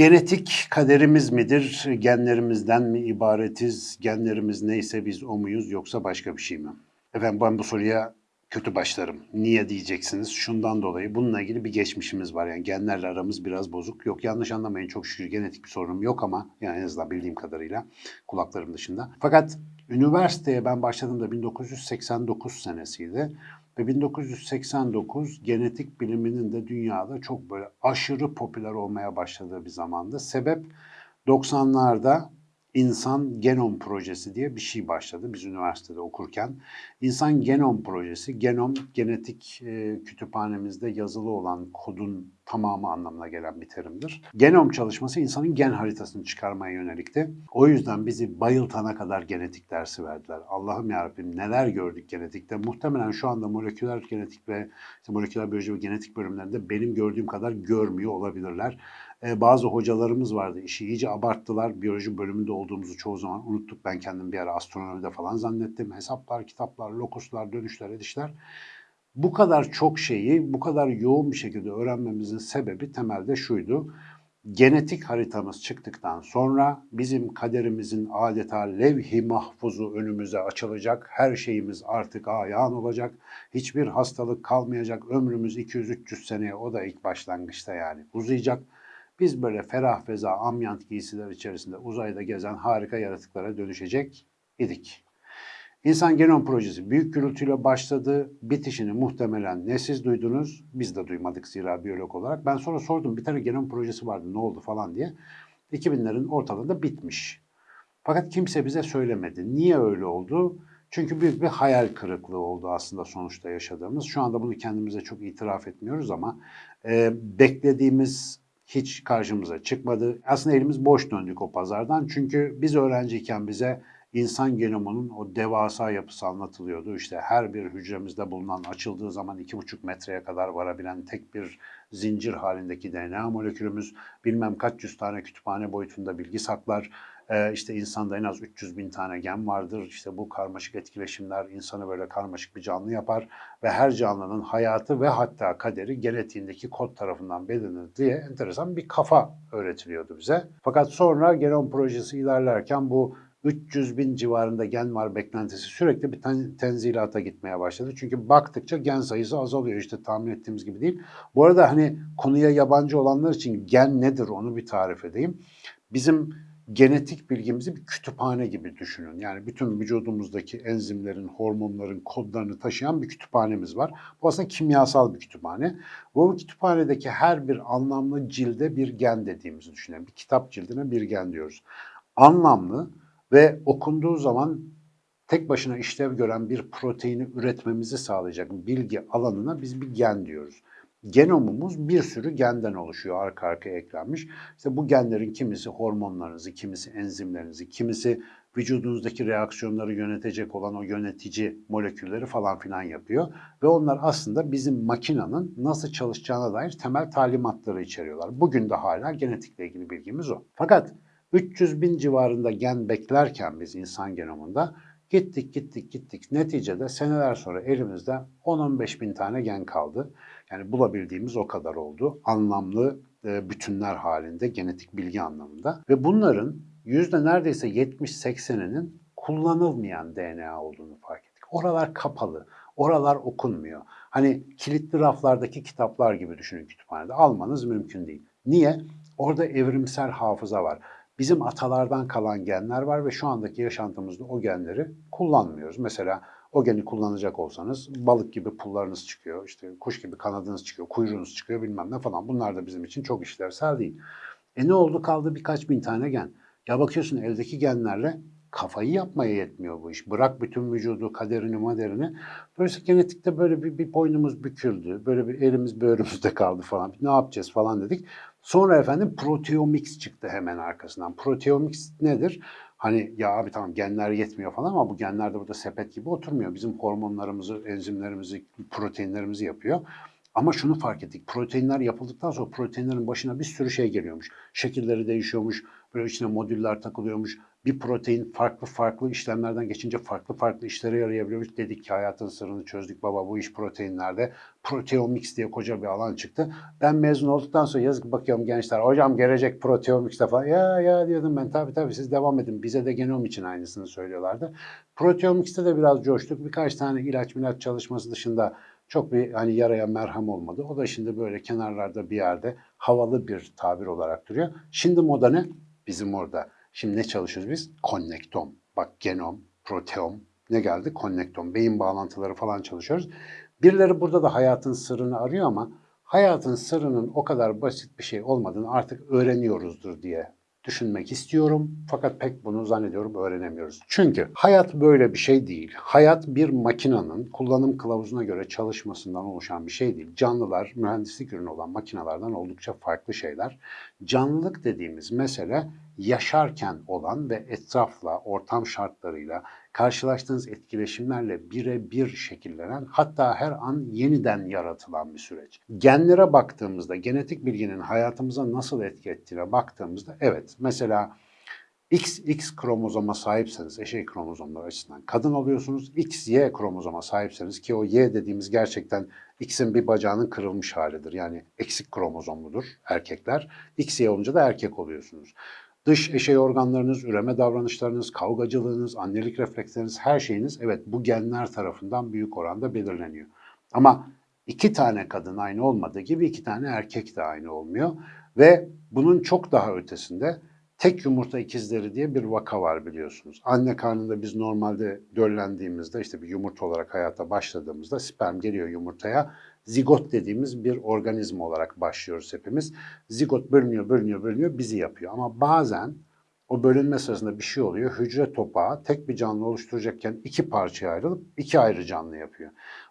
Genetik kaderimiz midir? Genlerimizden mi ibaretiz? Genlerimiz neyse biz o muyuz yoksa başka bir şey mi? Efendim ben bu soruya kötü başlarım. Niye diyeceksiniz? Şundan dolayı bununla ilgili bir geçmişimiz var. Yani genlerle aramız biraz bozuk. Yok yanlış anlamayın çok şükür genetik bir sorunum yok ama yani en azından bildiğim kadarıyla kulaklarım dışında. Fakat üniversiteye ben başladığımda 1989 senesiydi. Ve 1989 genetik biliminin de dünyada çok böyle aşırı popüler olmaya başladığı bir zamandı. Sebep 90'larda İnsan Genom Projesi diye bir şey başladı biz üniversitede okurken. İnsan Genom Projesi, genom genetik e, kütüphanemizde yazılı olan kodun tamamı anlamına gelen bir terimdir. Genom çalışması insanın gen haritasını çıkarmaya yönelikti. O yüzden bizi bayıltana kadar genetik dersi verdiler. Allah'ım yarabbim neler gördük genetikte. Muhtemelen şu anda moleküler genetik ve işte moleküler biyoloji ve genetik bölümlerinde benim gördüğüm kadar görmüyor olabilirler. Ee, bazı hocalarımız vardı. İşi iyice abarttılar. Biyoloji bölümünde olduğumuzu çoğu zaman unuttuk. Ben kendim bir ara astronomide falan zannettim. Hesaplar, kitaplar, lokuslar, dönüşler, edişler. Bu kadar çok şeyi bu kadar yoğun bir şekilde öğrenmemizin sebebi temelde şuydu. Genetik haritamız çıktıktan sonra bizim kaderimizin adeta levh-i mahfuzu önümüze açılacak. Her şeyimiz artık ayağın olacak. Hiçbir hastalık kalmayacak. Ömrümüz 200-300 seneye o da ilk başlangıçta yani uzayacak. Biz böyle ferah feza amyant giysiler içerisinde uzayda gezen harika yaratıklara dönüşecek idik. İnsan Genom Projesi büyük gürültüyle başladı. Bitişini muhtemelen ne siz duydunuz, biz de duymadık zira biyolog olarak. Ben sonra sordum bir tane genom projesi vardı ne oldu falan diye. 2000'lerin ortalarında bitmiş. Fakat kimse bize söylemedi. Niye öyle oldu? Çünkü büyük bir hayal kırıklığı oldu aslında sonuçta yaşadığımız. Şu anda bunu kendimize çok itiraf etmiyoruz ama e, beklediğimiz hiç karşımıza çıkmadı. Aslında elimiz boş döndük o pazardan. Çünkü biz öğrenciyken bize insan genomunun o devasa yapısı anlatılıyordu. İşte her bir hücremizde bulunan açıldığı zaman iki buçuk metreye kadar varabilen tek bir zincir halindeki DNA molekülümüz bilmem kaç yüz tane kütüphane boyutunda bilgi saklar. Ee, işte insanda en az 300 bin tane gen vardır. İşte bu karmaşık etkileşimler insanı böyle karmaşık bir canlı yapar ve her canlının hayatı ve hatta kaderi genetiğindeki kod tarafından belirlenir diye enteresan bir kafa öğretiliyordu bize. Fakat sonra genom projesi ilerlerken bu 300 bin civarında gen var beklentisi sürekli bir ten, tenzilata gitmeye başladı. Çünkü baktıkça gen sayısı azalıyor işte tahmin ettiğimiz gibi değil. Bu arada hani konuya yabancı olanlar için gen nedir onu bir tarif edeyim. Bizim genetik bilgimizi bir kütüphane gibi düşünün. Yani bütün vücudumuzdaki enzimlerin, hormonların kodlarını taşıyan bir kütüphanemiz var. Bu aslında kimyasal bir kütüphane. Bu kütüphanedeki her bir anlamlı cilde bir gen dediğimizi düşünelim. Bir kitap cildine bir gen diyoruz. Anlamlı, ve okunduğu zaman tek başına işlev gören bir proteini üretmemizi sağlayacak bilgi alanına biz bir gen diyoruz. Genomumuz bir sürü genden oluşuyor arka arkaya eklenmiş. İşte bu genlerin kimisi hormonlarınızı, kimisi enzimlerinizi, kimisi vücudunuzdaki reaksiyonları yönetecek olan o yönetici molekülleri falan filan yapıyor. Ve onlar aslında bizim makinanın nasıl çalışacağına dair temel talimatları içeriyorlar. Bugün de hala genetikle ilgili bilgimiz o. Fakat 300 bin civarında gen beklerken biz insan genomunda gittik gittik gittik. Neticede seneler sonra elimizde 10-15 bin tane gen kaldı. Yani bulabildiğimiz o kadar oldu. Anlamlı e, bütünler halinde genetik bilgi anlamında. Ve bunların yüzde neredeyse 70-80'inin kullanılmayan DNA olduğunu fark ettik. Oralar kapalı, oralar okunmuyor. Hani kilitli raflardaki kitaplar gibi düşünün kütüphanede. Almanız mümkün değil. Niye? Orada evrimsel hafıza var. Bizim atalardan kalan genler var ve şu andaki yaşantımızda o genleri kullanmıyoruz. Mesela o geni kullanacak olsanız balık gibi pullarınız çıkıyor, işte kuş gibi kanadınız çıkıyor, kuyruğunuz çıkıyor bilmem ne falan. Bunlar da bizim için çok işlevsel değil. E ne oldu kaldı birkaç bin tane gen. Ya bakıyorsun eldeki genlerle kafayı yapmaya yetmiyor bu iş. Bırak bütün vücudu, kaderini, maderini. Böylece genetikte böyle bir, bir boynumuz büküldü. Böyle bir elimiz böğrümüzde kaldı falan. Ne yapacağız falan dedik. Sonra efendim proteomics çıktı hemen arkasından. Proteomics nedir? Hani ya abi tamam genler yetmiyor falan ama bu genler de burada sepet gibi oturmuyor. Bizim hormonlarımızı, enzimlerimizi, proteinlerimizi yapıyor. Ama şunu fark ettik. Proteinler yapıldıktan sonra proteinlerin başına bir sürü şey geliyormuş. Şekilleri değişiyormuş. Böyle içine modüller takılıyormuş. Bir protein farklı farklı işlemlerden geçince farklı farklı işlere yarayabiliyormuş. Dedik ki hayatın sırrını çözdük baba bu iş proteinlerde. Proteomics diye koca bir alan çıktı. Ben mezun olduktan sonra yazık bakıyorum gençler. Hocam gelecek proteomics'te falan. Ya ya diyordum ben tabii tabii siz devam edin. Bize de genom için aynısını söylüyorlardı. Proteomics'te de biraz coştuk. Birkaç tane ilaç milaç çalışması dışında çok bir hani yaraya merhem olmadı. O da şimdi böyle kenarlarda bir yerde havalı bir tabir olarak duruyor. Şimdi moda ne? Bizim orada. Şimdi ne çalışıyoruz biz? Konnektom. Bak genom, proteom ne geldi? Konnektom. Beyin bağlantıları falan çalışıyoruz. Birileri burada da hayatın sırrını arıyor ama hayatın sırrının o kadar basit bir şey olmadığını artık öğreniyoruzdur diye düşünmek istiyorum. Fakat pek bunu zannediyorum öğrenemiyoruz. Çünkü hayat böyle bir şey değil. Hayat bir makinenin kullanım kılavuzuna göre çalışmasından oluşan bir şey değil. Canlılar mühendislik ürünü olan makinelerden oldukça farklı şeyler. Canlılık dediğimiz mesele yaşarken olan ve etrafla, ortam şartlarıyla, karşılaştığınız etkileşimlerle birebir şekillenen hatta her an yeniden yaratılan bir süreç. Genlere baktığımızda, genetik bilginin hayatımıza nasıl etki ettiğine baktığımızda evet mesela XX kromozoma sahipseniz eşey kromozomları açısından kadın oluyorsunuz. XY kromozoma sahipseniz ki o Y dediğimiz gerçekten X'in bir bacağının kırılmış halidir. Yani eksik kromozomludur erkekler. XY olunca da erkek oluyorsunuz. Dış eşey organlarınız, üreme davranışlarınız, kavgacılığınız, annelik refleksleriniz, her şeyiniz evet bu genler tarafından büyük oranda belirleniyor. Ama iki tane kadın aynı olmadığı gibi iki tane erkek de aynı olmuyor. Ve bunun çok daha ötesinde tek yumurta ikizleri diye bir vaka var biliyorsunuz. Anne karnında biz normalde döllendiğimizde işte bir yumurta olarak hayata başladığımızda sperm geliyor yumurtaya. Zigot dediğimiz bir organizma olarak başlıyoruz hepimiz. Zigot bölünüyor, bölünüyor, bölünüyor bizi yapıyor. Ama bazen o bölünme sırasında bir şey oluyor. Hücre topağı tek bir canlı oluşturacakken iki parçaya ayrılıp iki ayrı canlı yapıyor.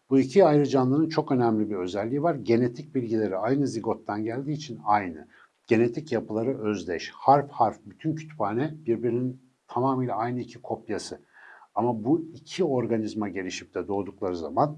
Bu iki ayrı canlının çok önemli bir özelliği var. Genetik bilgileri aynı zigottan geldiği için aynı genetik yapıları özdeş. Harf harf bütün kütüphane birbirinin tamamıyla aynı iki kopyası. Ama bu iki organizma gelişip de doğdukları zaman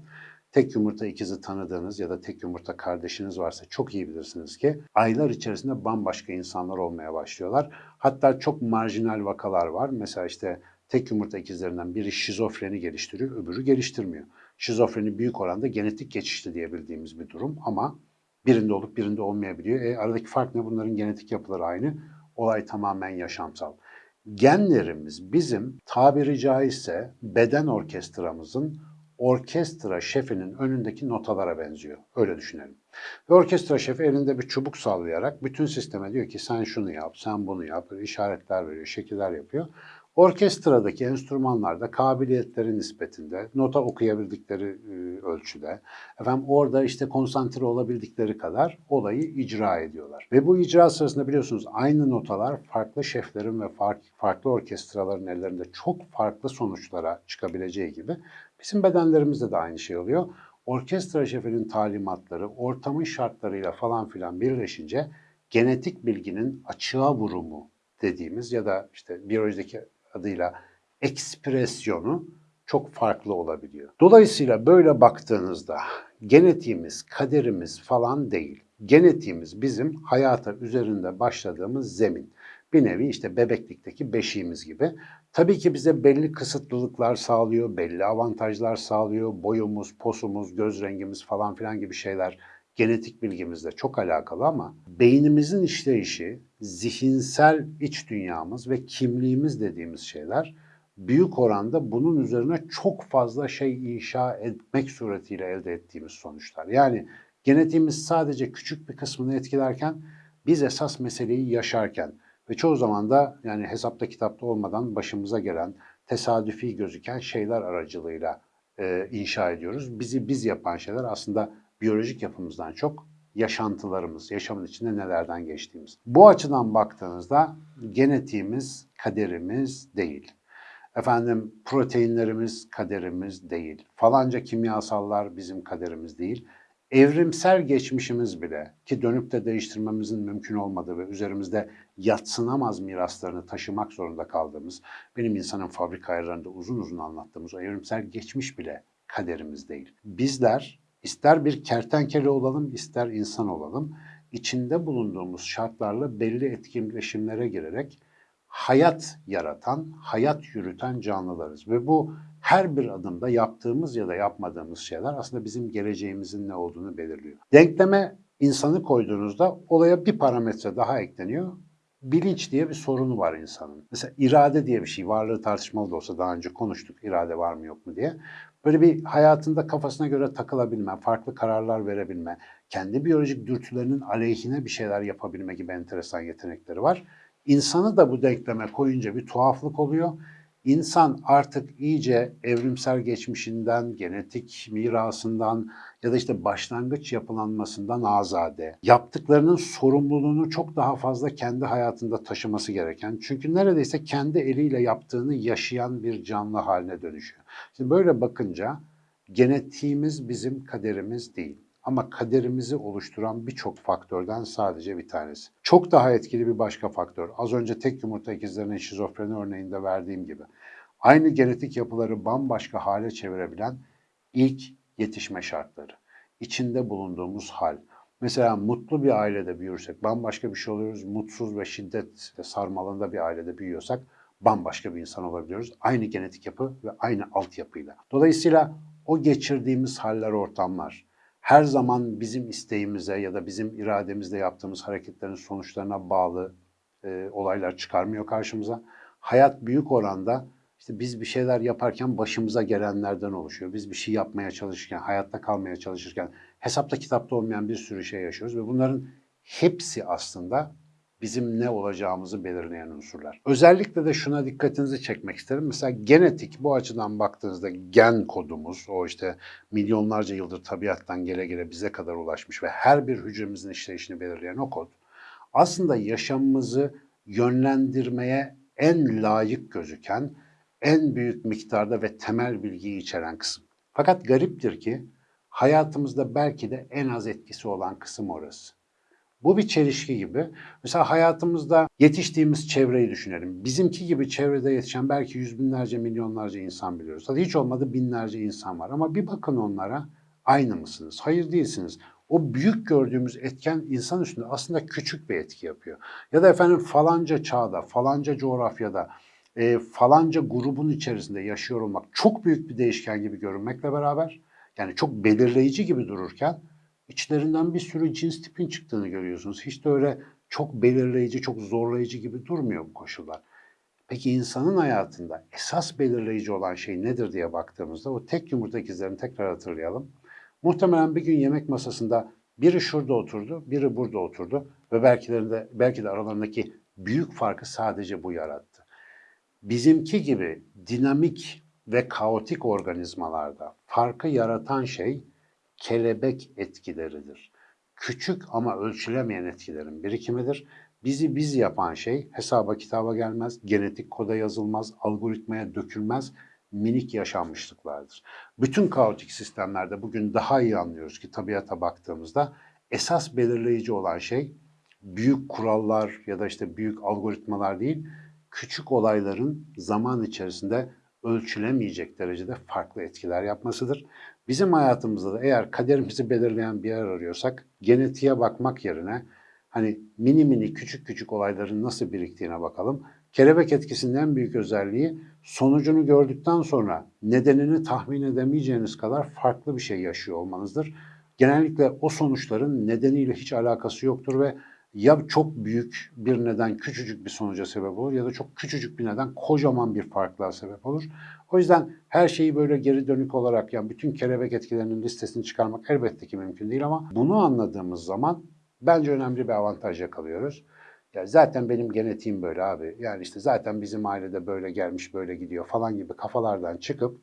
tek yumurta ikizi tanıdığınız ya da tek yumurta kardeşiniz varsa çok iyi bilirsiniz ki aylar içerisinde bambaşka insanlar olmaya başlıyorlar. Hatta çok marjinal vakalar var. Mesela işte tek yumurta ikizlerinden biri şizofreni geliştiriyor, öbürü geliştirmiyor. Şizofreni büyük oranda genetik geçişli diyebildiğimiz bir durum ama Birinde olup birinde olmayabiliyor. E, aradaki fark ne? Bunların genetik yapıları aynı. Olay tamamen yaşamsal. Genlerimiz bizim tabiri caizse beden orkestramızın orkestra şefinin önündeki notalara benziyor. Öyle düşünelim. Ve orkestra şefi elinde bir çubuk sallayarak bütün sisteme diyor ki sen şunu yap, sen bunu yap, işaretler veriyor, şekiller yapıyor. Orkestradaki enstrümanlarda kabiliyetleri nispetinde, nota okuyabildikleri e, ölçüde, efendim orada işte konsantre olabildikleri kadar olayı icra ediyorlar. Ve bu icra sırasında biliyorsunuz aynı notalar farklı şeflerin ve farklı orkestraların ellerinde çok farklı sonuçlara çıkabileceği gibi bizim bedenlerimizde de aynı şey oluyor. Orkestra şefinin talimatları, ortamın şartlarıyla falan filan birleşince genetik bilginin açığa vurumu dediğimiz ya da işte biyolojideki adıyla ekspresyonu çok farklı olabiliyor. Dolayısıyla böyle baktığınızda genetiğimiz, kaderimiz falan değil. Genetiğimiz bizim hayata üzerinde başladığımız zemin. Bir nevi işte bebeklikteki beşiğimiz gibi. Tabii ki bize belli kısıtlılıklar sağlıyor, belli avantajlar sağlıyor. Boyumuz, posumuz, göz rengimiz falan filan gibi şeyler genetik bilgimizle çok alakalı ama beynimizin işleyişi, zihinsel iç dünyamız ve kimliğimiz dediğimiz şeyler büyük oranda bunun üzerine çok fazla şey inşa etmek suretiyle elde ettiğimiz sonuçlar. Yani genetiğimiz sadece küçük bir kısmını etkilerken biz esas meseleyi yaşarken ve çoğu zaman da yani hesapta kitapta olmadan başımıza gelen tesadüfi gözüken şeyler aracılığıyla e, inşa ediyoruz. Bizi biz yapan şeyler aslında biyolojik yapımızdan çok yaşantılarımız, yaşamın içinde nelerden geçtiğimiz. Bu açıdan baktığınızda genetiğimiz kaderimiz değil. Efendim proteinlerimiz kaderimiz değil. Falanca kimyasallar bizim kaderimiz değil. Evrimsel geçmişimiz bile ki dönüp de değiştirmemizin mümkün olmadığı ve üzerimizde yatsınamaz miraslarını taşımak zorunda kaldığımız, benim insanın fabrika ayarlarında uzun uzun anlattığımız o evrimsel geçmiş bile kaderimiz değil. Bizler İster bir kertenkele olalım, ister insan olalım. içinde bulunduğumuz şartlarla belli etkileşimlere girerek hayat yaratan, hayat yürüten canlılarız. Ve bu her bir adımda yaptığımız ya da yapmadığımız şeyler aslında bizim geleceğimizin ne olduğunu belirliyor. Denkleme insanı koyduğunuzda olaya bir parametre daha ekleniyor. Bilinç diye bir sorunu var insanın. Mesela irade diye bir şey, varlığı tartışmalı da olsa daha önce konuştuk irade var mı yok mu diye. Böyle bir hayatında kafasına göre takılabilme, farklı kararlar verebilme, kendi biyolojik dürtülerinin aleyhine bir şeyler yapabilme gibi enteresan yetenekleri var. İnsanı da bu denkleme koyunca bir tuhaflık oluyor. İnsan artık iyice evrimsel geçmişinden, genetik mirasından ya da işte başlangıç yapılanmasından azade. Yaptıklarının sorumluluğunu çok daha fazla kendi hayatında taşıması gereken. Çünkü neredeyse kendi eliyle yaptığını yaşayan bir canlı haline dönüşüyor. Şimdi böyle bakınca genetiğimiz bizim kaderimiz değil. Ama kaderimizi oluşturan birçok faktörden sadece bir tanesi. Çok daha etkili bir başka faktör. Az önce tek yumurta ikizlerinin şizofreni örneğinde verdiğim gibi. Aynı genetik yapıları bambaşka hale çevirebilen ilk yetişme şartları. İçinde bulunduğumuz hal. Mesela mutlu bir ailede büyürsek bambaşka bir şey oluyoruz. Mutsuz ve şiddet sarmalında bir ailede büyüyorsak bambaşka bir insan olabiliyoruz. Aynı genetik yapı ve aynı altyapıyla. Dolayısıyla o geçirdiğimiz haller, ortamlar, her zaman bizim isteğimize ya da bizim irademizle yaptığımız hareketlerin sonuçlarına bağlı e, olaylar çıkarmıyor karşımıza. Hayat büyük oranda işte biz bir şeyler yaparken başımıza gelenlerden oluşuyor. Biz bir şey yapmaya çalışırken, hayatta kalmaya çalışırken hesapta kitapta olmayan bir sürü şey yaşıyoruz ve bunların hepsi aslında bizim ne olacağımızı belirleyen unsurlar. Özellikle de şuna dikkatinizi çekmek isterim. Mesela genetik bu açıdan baktığınızda gen kodumuz o işte milyonlarca yıldır tabiattan gele gele bize kadar ulaşmış ve her bir hücremizin işleyişini belirleyen o kod aslında yaşamımızı yönlendirmeye en layık gözüken, en büyük miktarda ve temel bilgiyi içeren kısım. Fakat gariptir ki hayatımızda belki de en az etkisi olan kısım orası. Bu bir çelişki gibi. Mesela hayatımızda yetiştiğimiz çevreyi düşünelim. Bizimki gibi çevrede yetişen belki yüz binlerce, milyonlarca insan biliyoruz. Hadi hiç olmadı binlerce insan var. Ama bir bakın onlara aynı mısınız? Hayır değilsiniz. O büyük gördüğümüz etken insan üstünde aslında küçük bir etki yapıyor. Ya da efendim falanca çağda, falanca coğrafyada, e, falanca grubun içerisinde yaşıyor olmak çok büyük bir değişken gibi görünmekle beraber, yani çok belirleyici gibi dururken içlerinden bir sürü cins tipin çıktığını görüyorsunuz. Hiç de öyle çok belirleyici, çok zorlayıcı gibi durmuyor bu koşullar. Peki insanın hayatında esas belirleyici olan şey nedir diye baktığımızda o tek yumurta ikizlerini tekrar hatırlayalım. Muhtemelen bir gün yemek masasında biri şurada oturdu, biri burada oturdu ve belki de, belki de aralarındaki büyük farkı sadece bu yarattı. Bizimki gibi dinamik ve kaotik organizmalarda farkı yaratan şey kelebek etkileridir. Küçük ama ölçülemeyen etkilerin birikimidir. Bizi biz yapan şey hesaba kitaba gelmez, genetik koda yazılmaz, algoritmaya dökülmez, minik yaşanmışlıklardır. Bütün kaotik sistemlerde bugün daha iyi anlıyoruz ki tabiata baktığımızda esas belirleyici olan şey büyük kurallar ya da işte büyük algoritmalar değil, küçük olayların zaman içerisinde ölçülemeyecek derecede farklı etkiler yapmasıdır. Bizim hayatımızda da eğer kaderimizi belirleyen bir yer arıyorsak genetiğe bakmak yerine hani mini mini küçük küçük olayların nasıl biriktiğine bakalım. Kelebek etkisinin en büyük özelliği sonucunu gördükten sonra nedenini tahmin edemeyeceğiniz kadar farklı bir şey yaşıyor olmanızdır. Genellikle o sonuçların nedeniyle hiç alakası yoktur ve ya çok büyük bir neden küçücük bir sonuca sebep olur ya da çok küçücük bir neden kocaman bir farklığa sebep olur. O yüzden her şeyi böyle geri dönük olarak yani bütün kelebek etkilerinin listesini çıkarmak elbette ki mümkün değil ama bunu anladığımız zaman bence önemli bir avantaj yakalıyoruz. Ya zaten benim genetiğim böyle abi. Yani işte zaten bizim ailede böyle gelmiş böyle gidiyor falan gibi kafalardan çıkıp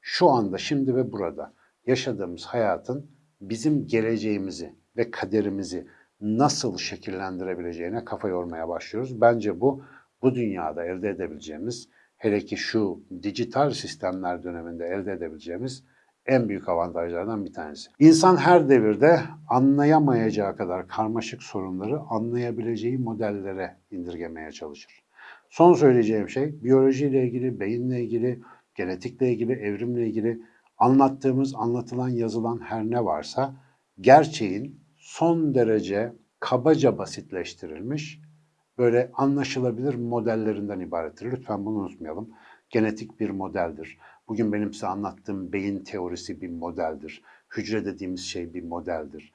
şu anda şimdi ve burada yaşadığımız hayatın bizim geleceğimizi ve kaderimizi nasıl şekillendirebileceğine kafa yormaya başlıyoruz. Bence bu bu dünyada elde edebileceğimiz hele ki şu dijital sistemler döneminde elde edebileceğimiz en büyük avantajlardan bir tanesi. İnsan her devirde anlayamayacağı kadar karmaşık sorunları anlayabileceği modellere indirgemeye çalışır. Son söyleyeceğim şey biyolojiyle ilgili, beyinle ilgili, genetikle ilgili, evrimle ilgili anlattığımız, anlatılan, yazılan her ne varsa gerçeğin son derece kabaca basitleştirilmiş, böyle anlaşılabilir modellerinden ibarettir. Lütfen bunu unutmayalım. Genetik bir modeldir. Bugün benim size anlattığım beyin teorisi bir modeldir. Hücre dediğimiz şey bir modeldir.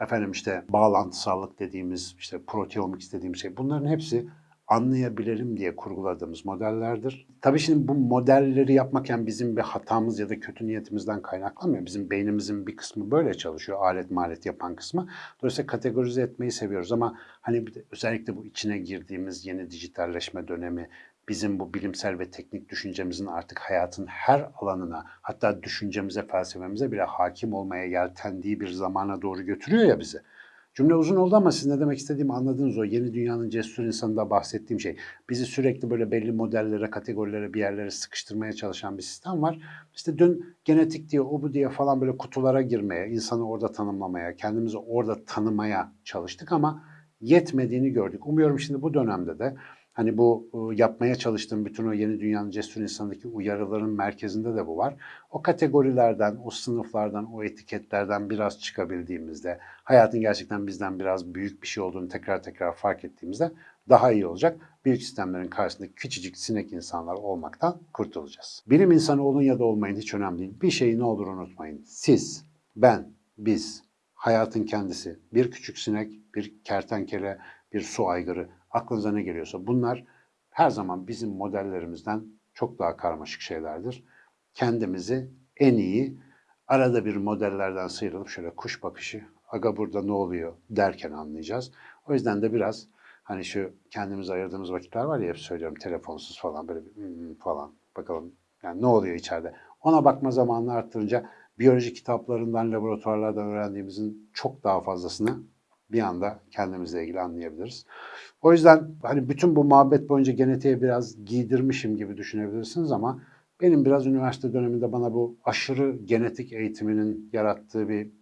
Efendim işte bağlantısallık dediğimiz, işte proteomics dediğimiz şey bunların hepsi anlayabilelim diye kurguladığımız modellerdir. Tabii şimdi bu modelleri yapmaken bizim bir hatamız ya da kötü niyetimizden kaynaklanmıyor. Bizim beynimizin bir kısmı böyle çalışıyor, alet malet yapan kısmı. Dolayısıyla kategorize etmeyi seviyoruz ama hani özellikle bu içine girdiğimiz yeni dijitalleşme dönemi bizim bu bilimsel ve teknik düşüncemizin artık hayatın her alanına hatta düşüncemize, felsefemize bile hakim olmaya yeltendiği bir zamana doğru götürüyor ya bizi. Cümle uzun oldu ama siz ne demek istediğimi anladınız o yeni dünyanın cesur insanında bahsettiğim şey. Bizi sürekli böyle belli modellere, kategorilere, bir yerlere sıkıştırmaya çalışan bir sistem var. İşte dün genetik diye, o bu diye falan böyle kutulara girmeye, insanı orada tanımlamaya, kendimizi orada tanımaya çalıştık ama yetmediğini gördük. Umuyorum şimdi bu dönemde de Hani bu e, yapmaya çalıştığım bütün o yeni dünyanın cesur insanındaki uyarıların merkezinde de bu var. O kategorilerden, o sınıflardan, o etiketlerden biraz çıkabildiğimizde, hayatın gerçekten bizden biraz büyük bir şey olduğunu tekrar tekrar fark ettiğimizde daha iyi olacak. Büyük sistemlerin karşısındaki küçücük sinek insanlar olmaktan kurtulacağız. Bilim insanı olun ya da olmayın hiç önemli değil. Bir şeyi ne olur unutmayın. Siz, ben, biz, hayatın kendisi, bir küçük sinek, bir kertenkele, bir su aygırı, aklınıza ne geliyorsa bunlar her zaman bizim modellerimizden çok daha karmaşık şeylerdir. Kendimizi en iyi arada bir modellerden sıyrılıp şöyle kuş bakışı, aga burada ne oluyor derken anlayacağız. O yüzden de biraz hani şu kendimize ayırdığımız vakitler var ya hep söylüyorum telefonsuz falan böyle bir hmm falan bakalım yani ne oluyor içeride. Ona bakma zamanını arttırınca biyoloji kitaplarından, laboratuvarlardan öğrendiğimizin çok daha fazlasını bir anda kendimizle ilgili anlayabiliriz. O yüzden hani bütün bu muhabbet boyunca genetiğe biraz giydirmişim gibi düşünebilirsiniz ama benim biraz üniversite döneminde bana bu aşırı genetik eğitiminin yarattığı bir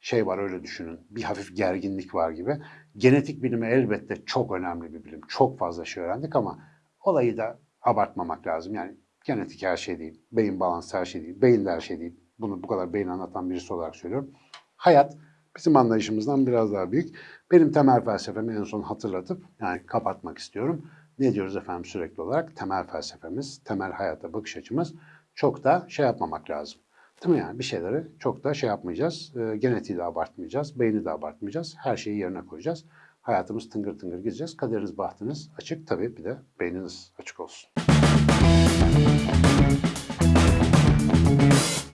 şey var öyle düşünün. Bir hafif gerginlik var gibi. Genetik bilimi elbette çok önemli bir bilim. Çok fazla şey öğrendik ama olayı da abartmamak lazım. Yani genetik her şey değil. Beyin balansı her şey değil. Beyin de her şey değil. Bunu bu kadar beyin anlatan birisi olarak söylüyorum. Hayat bizim anlayışımızdan biraz daha büyük. Benim temel felsefemi en son hatırlatıp yani kapatmak istiyorum. Ne diyoruz efendim sürekli olarak? Temel felsefemiz, temel hayata bakış açımız çok da şey yapmamak lazım. Değil mi yani? Bir şeyleri çok da şey yapmayacağız. E, genetiği de abartmayacağız, beyni de abartmayacağız. Her şeyi yerine koyacağız. Hayatımız tıngır tıngır gideceğiz. Kaderiniz, bahtınız açık. Tabii bir de beyniniz açık olsun.